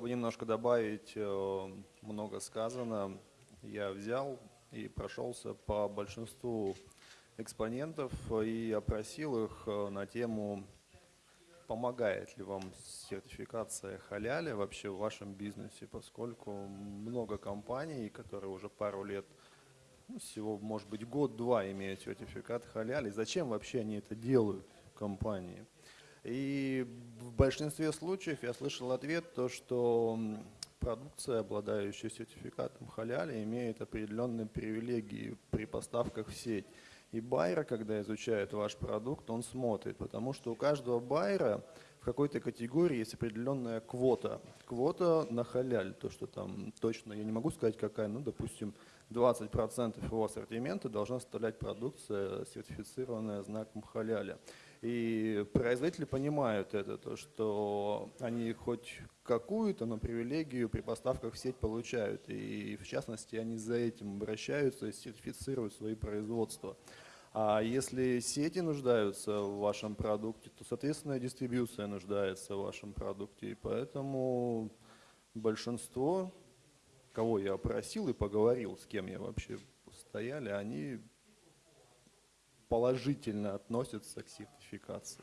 Бы немножко добавить, э, много сказано. Я взял и прошелся по большинству экспонентов и опросил их э, на тему, помогает ли вам сертификация халяля вообще в вашем бизнесе, поскольку много компаний, которые уже пару лет, ну, всего, может быть, год-два имеют сертификат халяля. Зачем вообще они это делают, компании? И в большинстве случаев я слышал ответ, то, что продукция, обладающая сертификатом халяля, имеет определенные привилегии при поставках в сеть. И байер, когда изучает ваш продукт, он смотрит, потому что у каждого байера в какой-то категории есть определенная квота. Квота на халяль, то, что там точно, я не могу сказать какая, ну, допустим, 20% его ассортимента должна составлять продукция, сертифицированная знаком халяля. И производители понимают это, то, что они хоть какую-то, но привилегию при поставках в сеть получают. И в частности они за этим обращаются и сертифицируют свои производства. А если сети нуждаются в вашем продукте, то, соответственно, дистрибьюция нуждается в вашем продукте. И поэтому большинство, кого я опросил и поговорил, с кем я вообще стояли, они положительно относятся к сертификации.